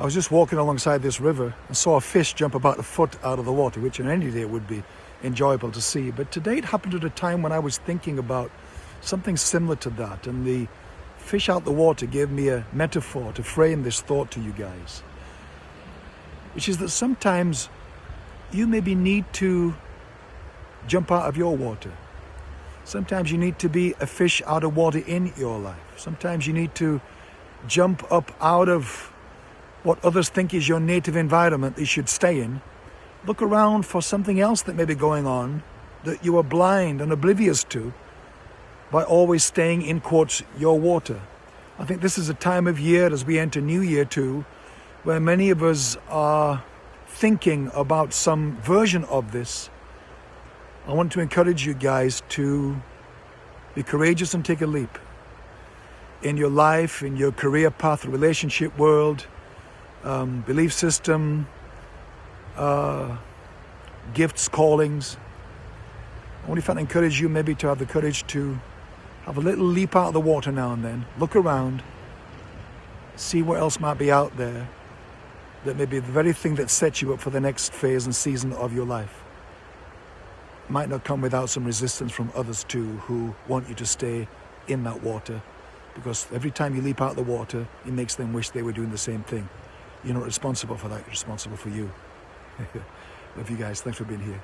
I was just walking alongside this river and saw a fish jump about a foot out of the water, which in any day would be enjoyable to see. But today it happened at a time when I was thinking about something similar to that. And the fish out the water gave me a metaphor to frame this thought to you guys, which is that sometimes you maybe need to jump out of your water. Sometimes you need to be a fish out of water in your life. Sometimes you need to jump up out of what others think is your native environment that you should stay in. Look around for something else that may be going on that you are blind and oblivious to by always staying in quotes your water. I think this is a time of year as we enter New Year too, where many of us are thinking about some version of this. I want to encourage you guys to be courageous and take a leap in your life, in your career path, relationship world, um, belief system, uh, gifts, callings. I I can encourage you maybe to have the courage to have a little leap out of the water now and then, look around, see what else might be out there that may be the very thing that sets you up for the next phase and season of your life. Might not come without some resistance from others too who want you to stay in that water because every time you leap out of the water, it makes them wish they were doing the same thing. You're not responsible for that, you're responsible for you. Love you guys. Thanks for being here.